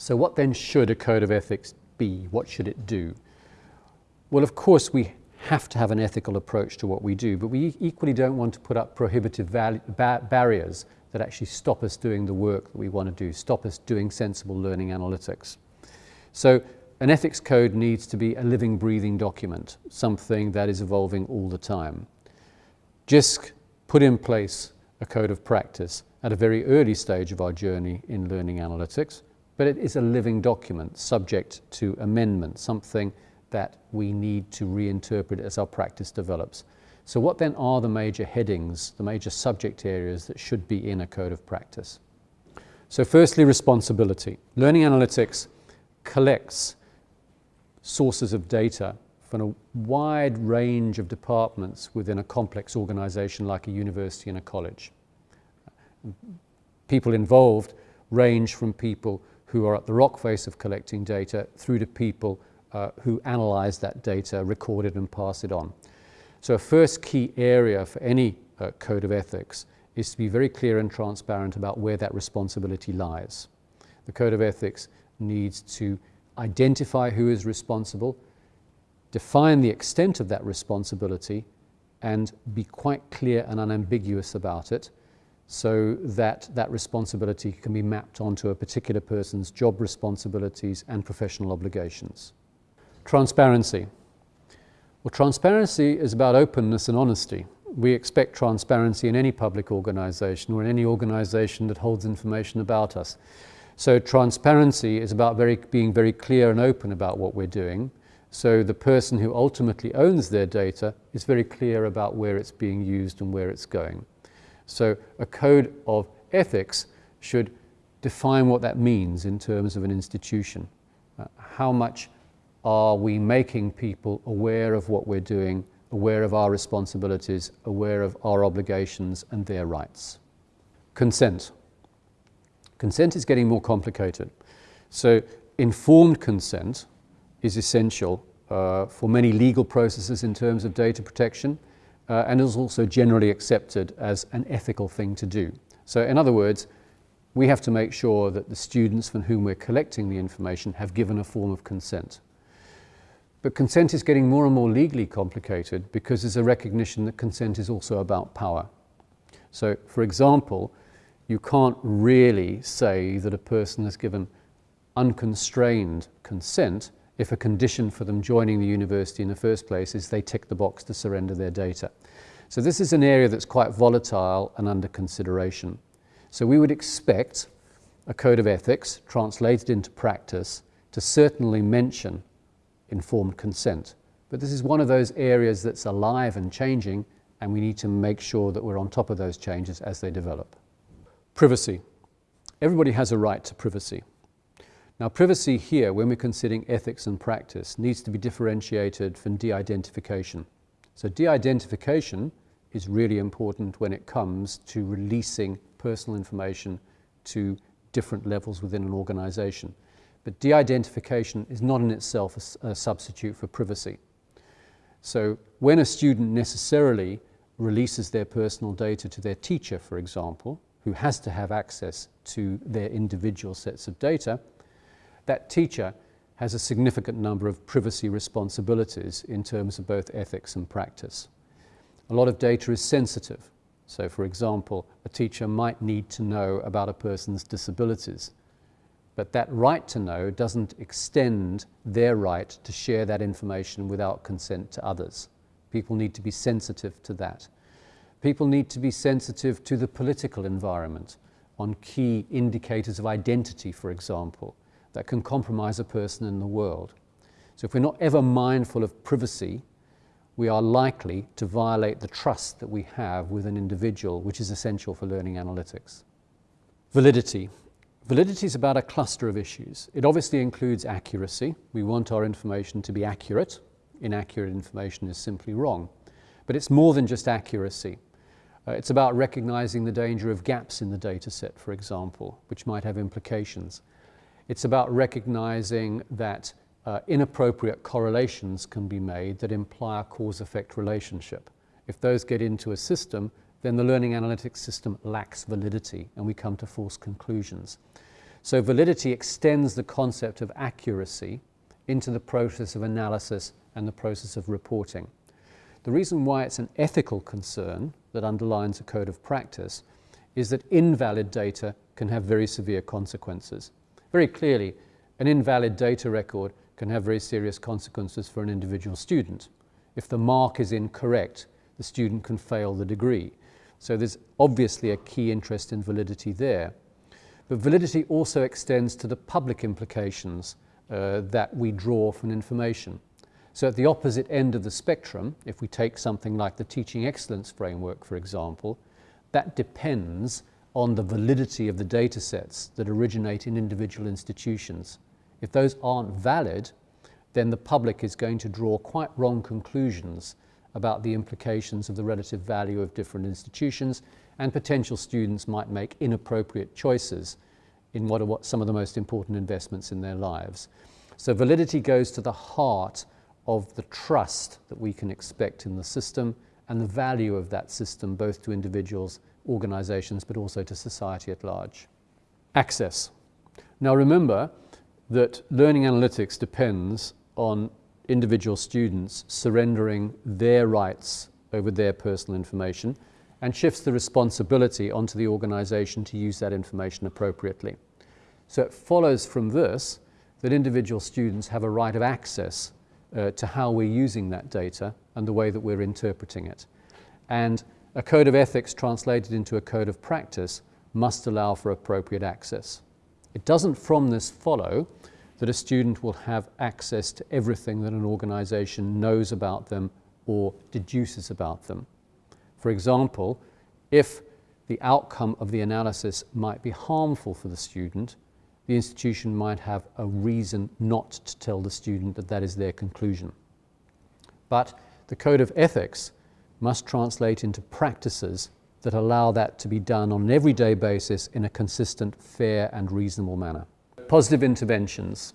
So what then should a code of ethics be? What should it do? Well, of course, we have to have an ethical approach to what we do, but we equally don't want to put up prohibitive ba barriers that actually stop us doing the work that we want to do, stop us doing sensible learning analytics. So an ethics code needs to be a living, breathing document, something that is evolving all the time. JISC put in place a code of practice at a very early stage of our journey in learning analytics, but it is a living document subject to amendment, something that we need to reinterpret as our practice develops. So what then are the major headings, the major subject areas that should be in a code of practice? So firstly, responsibility. Learning analytics collects sources of data from a wide range of departments within a complex organization like a university and a college. People involved range from people who are at the rock face of collecting data through to people uh, who analyze that data, record it and pass it on. So a first key area for any uh, code of ethics is to be very clear and transparent about where that responsibility lies. The code of ethics needs to identify who is responsible, define the extent of that responsibility, and be quite clear and unambiguous about it so that that responsibility can be mapped onto a particular person's job responsibilities and professional obligations. Transparency. Well, transparency is about openness and honesty. We expect transparency in any public organisation or in any organisation that holds information about us. So transparency is about very, being very clear and open about what we're doing. So the person who ultimately owns their data is very clear about where it's being used and where it's going. So a code of ethics should define what that means in terms of an institution. Uh, how much are we making people aware of what we're doing, aware of our responsibilities, aware of our obligations and their rights? Consent. Consent is getting more complicated. So informed consent is essential uh, for many legal processes in terms of data protection uh, and is also generally accepted as an ethical thing to do. So in other words, we have to make sure that the students from whom we're collecting the information have given a form of consent. But consent is getting more and more legally complicated because there's a recognition that consent is also about power. So, for example, you can't really say that a person has given unconstrained consent if a condition for them joining the university in the first place is they tick the box to surrender their data. So this is an area that's quite volatile and under consideration. So we would expect a code of ethics translated into practice to certainly mention informed consent. But this is one of those areas that's alive and changing and we need to make sure that we're on top of those changes as they develop. Privacy. Everybody has a right to privacy. Now privacy here, when we're considering ethics and practice, needs to be differentiated from de-identification. So de-identification is really important when it comes to releasing personal information to different levels within an organization. But de-identification is not in itself a, a substitute for privacy. So when a student necessarily releases their personal data to their teacher, for example, who has to have access to their individual sets of data, that teacher has a significant number of privacy responsibilities in terms of both ethics and practice. A lot of data is sensitive. So for example, a teacher might need to know about a person's disabilities, but that right to know doesn't extend their right to share that information without consent to others. People need to be sensitive to that. People need to be sensitive to the political environment on key indicators of identity, for example, that can compromise a person in the world. So if we're not ever mindful of privacy, we are likely to violate the trust that we have with an individual, which is essential for learning analytics. Validity. Validity is about a cluster of issues. It obviously includes accuracy. We want our information to be accurate. Inaccurate information is simply wrong. But it's more than just accuracy. Uh, it's about recognizing the danger of gaps in the data set, for example, which might have implications. It's about recognizing that uh, inappropriate correlations can be made that imply a cause-effect relationship. If those get into a system, then the learning analytics system lacks validity and we come to false conclusions. So validity extends the concept of accuracy into the process of analysis and the process of reporting. The reason why it's an ethical concern that underlines a code of practice is that invalid data can have very severe consequences. Very clearly, an invalid data record can have very serious consequences for an individual student. If the mark is incorrect, the student can fail the degree. So there's obviously a key interest in validity there. But validity also extends to the public implications uh, that we draw from information. So at the opposite end of the spectrum, if we take something like the Teaching Excellence Framework, for example, that depends on the validity of the data sets that originate in individual institutions. If those aren't valid, then the public is going to draw quite wrong conclusions about the implications of the relative value of different institutions, and potential students might make inappropriate choices in what are what some of the most important investments in their lives. So validity goes to the heart of the trust that we can expect in the system and the value of that system both to individuals, organizations, but also to society at large. Access. Now remember that learning analytics depends on individual students surrendering their rights over their personal information and shifts the responsibility onto the organization to use that information appropriately. So it follows from this that individual students have a right of access uh, to how we're using that data and the way that we're interpreting it. And a code of ethics translated into a code of practice must allow for appropriate access. It doesn't from this follow that a student will have access to everything that an organization knows about them or deduces about them. For example, if the outcome of the analysis might be harmful for the student, the institution might have a reason not to tell the student that that is their conclusion. But the code of ethics must translate into practices that allow that to be done on an everyday basis in a consistent, fair and reasonable manner. Positive interventions.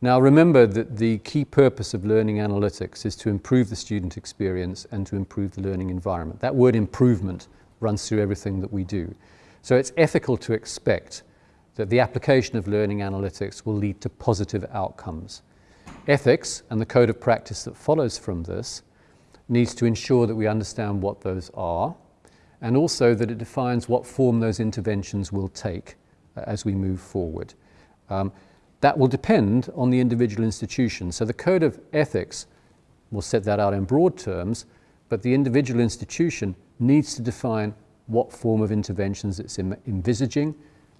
Now remember that the key purpose of learning analytics is to improve the student experience and to improve the learning environment. That word improvement runs through everything that we do. So it's ethical to expect that the application of learning analytics will lead to positive outcomes. Ethics and the code of practice that follows from this needs to ensure that we understand what those are and also that it defines what form those interventions will take uh, as we move forward. Um, that will depend on the individual institution. So the code of ethics will set that out in broad terms, but the individual institution needs to define what form of interventions it's envisaging,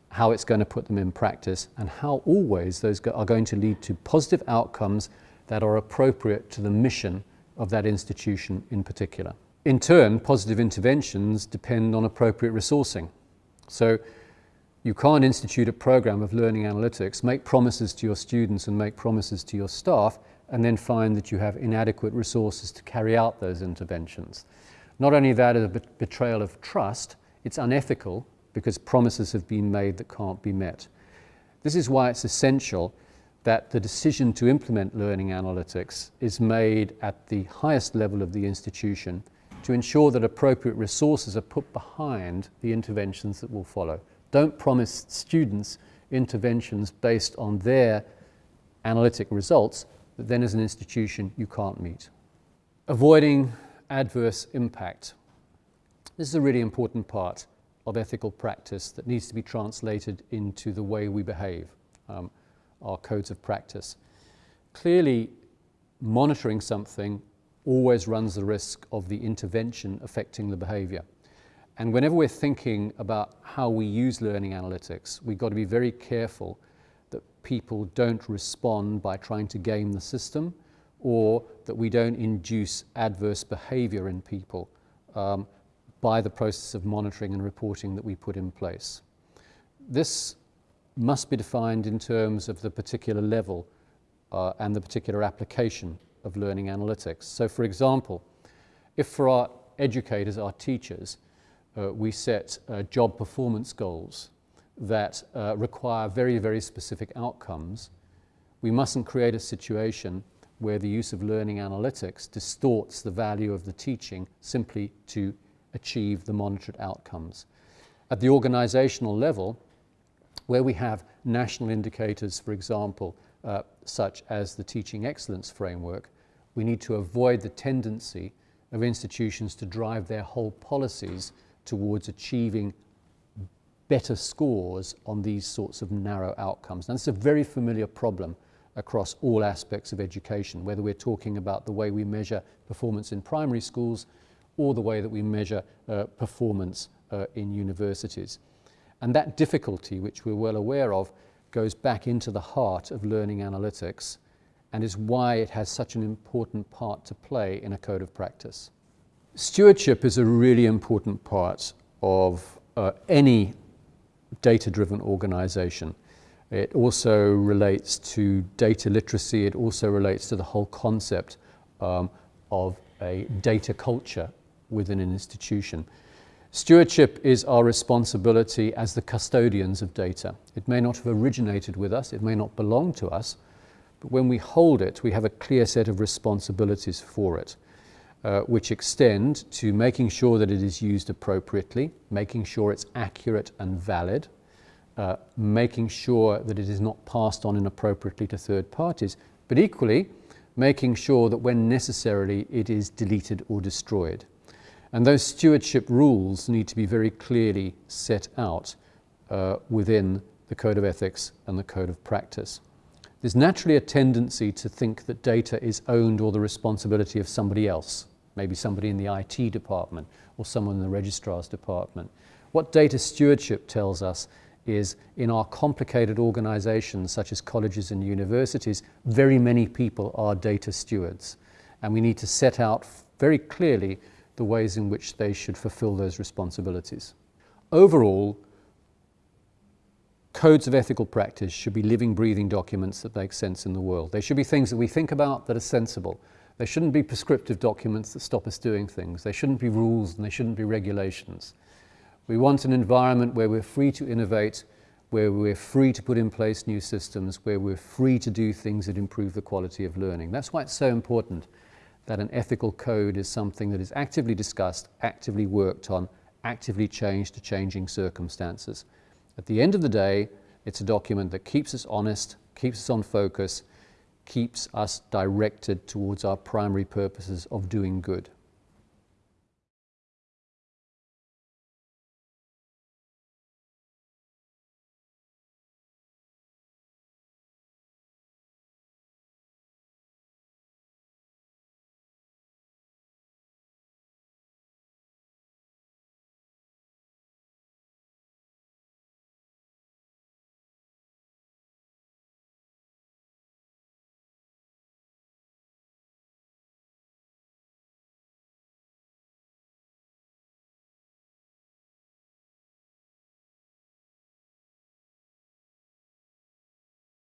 how it's going to put them in practice, and how always those are going to lead to positive outcomes that are appropriate to the mission of that institution in particular. In turn, positive interventions depend on appropriate resourcing. So you can't institute a program of learning analytics, make promises to your students and make promises to your staff, and then find that you have inadequate resources to carry out those interventions. Not only that is a betrayal of trust, it's unethical because promises have been made that can't be met. This is why it's essential that the decision to implement learning analytics is made at the highest level of the institution to ensure that appropriate resources are put behind the interventions that will follow. Don't promise students interventions based on their analytic results that then as an institution you can't meet. Avoiding adverse impact. This is a really important part of ethical practice that needs to be translated into the way we behave, um, our codes of practice. Clearly, monitoring something always runs the risk of the intervention affecting the behavior. And whenever we're thinking about how we use learning analytics, we've got to be very careful that people don't respond by trying to game the system or that we don't induce adverse behavior in people. Um, by the process of monitoring and reporting that we put in place. This must be defined in terms of the particular level uh, and the particular application of learning analytics. So for example, if for our educators, our teachers, uh, we set uh, job performance goals that uh, require very, very specific outcomes, we mustn't create a situation where the use of learning analytics distorts the value of the teaching simply to achieve the monitored outcomes. At the organizational level, Where we have national indicators, for example, uh, such as the Teaching Excellence Framework, we need to avoid the tendency of institutions to drive their whole policies towards achieving better scores on these sorts of narrow outcomes. And it's a very familiar problem across all aspects of education, whether we're talking about the way we measure performance in primary schools or the way that we measure uh, performance uh, in universities. And that difficulty, which we're well aware of, goes back into the heart of learning analytics and is why it has such an important part to play in a code of practice. Stewardship is a really important part of uh, any data-driven organization. It also relates to data literacy. It also relates to the whole concept um, of a data culture within an institution. Stewardship is our responsibility as the custodians of data. It may not have originated with us, it may not belong to us, but when we hold it, we have a clear set of responsibilities for it, uh, which extend to making sure that it is used appropriately, making sure it's accurate and valid, uh, making sure that it is not passed on inappropriately to third parties, but equally making sure that when necessarily it is deleted or destroyed. And those stewardship rules need to be very clearly set out uh, within the Code of Ethics and the Code of Practice. There's naturally a tendency to think that data is owned or the responsibility of somebody else, maybe somebody in the IT department or someone in the registrar's department. What data stewardship tells us is in our complicated organizations such as colleges and universities, very many people are data stewards. And we need to set out very clearly the ways in which they should fulfill those responsibilities. Overall, codes of ethical practice should be living, breathing documents that make sense in the world. They should be things that we think about that are sensible. They shouldn't be prescriptive documents that stop us doing things. They shouldn't be rules and they shouldn't be regulations. We want an environment where we're free to innovate, where we're free to put in place new systems, where we're free to do things that improve the quality of learning. That's why it's so important that an ethical code is something that is actively discussed, actively worked on, actively changed to changing circumstances. At the end of the day, it's a document that keeps us honest, keeps us on focus, keeps us directed towards our primary purposes of doing good.